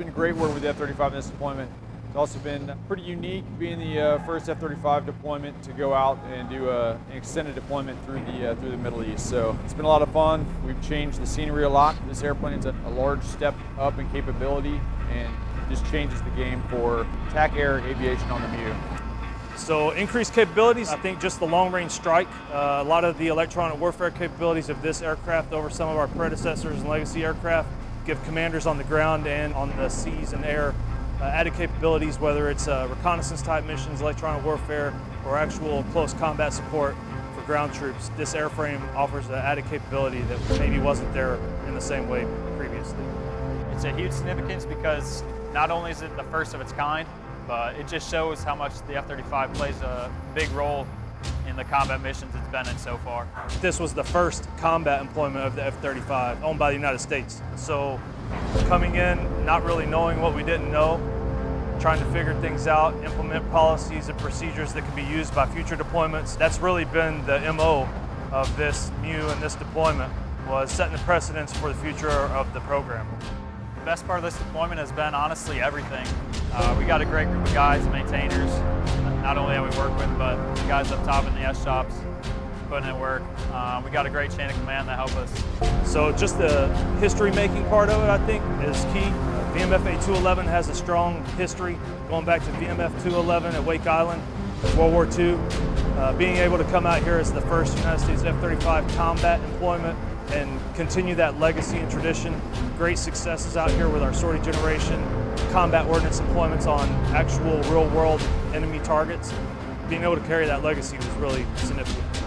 been great work with the F-35 in this deployment. It's also been pretty unique being the uh, first F-35 deployment to go out and do a, an extended deployment through the uh, through the Middle East. So it's been a lot of fun. We've changed the scenery a lot. This airplane is a, a large step up in capability and just changes the game for TAC Air aviation on the MEU. So increased capabilities, I think just the long range strike, uh, a lot of the electronic warfare capabilities of this aircraft over some of our predecessors and legacy aircraft give commanders on the ground and on the seas and air uh, added capabilities, whether it's uh, reconnaissance type missions, electronic warfare, or actual close combat support for ground troops. This airframe offers an added capability that maybe wasn't there in the same way previously. It's a huge significance because not only is it the first of its kind, but it just shows how much the F-35 plays a big role in the combat missions it's been in so far. This was the first combat employment of the F-35 owned by the United States. So coming in, not really knowing what we didn't know, trying to figure things out, implement policies and procedures that can be used by future deployments. That's really been the MO of this MEU and this deployment was setting the precedence for the future of the program. The best part of this deployment has been honestly everything. Uh, we got a great group of guys, maintainers, not only that we work with, but the guys up top in the S shops putting in work. Uh, we got a great chain of command that help us. So just the history making part of it, I think, is key. VMF A211 has a strong history going back to VMF 211 at Wake Island, World War II. Uh, being able to come out here as the first United States F-35 combat employment and continue that legacy and tradition. Great successes out here with our sortie generation, combat ordnance deployments on actual real world enemy targets. Being able to carry that legacy was really significant.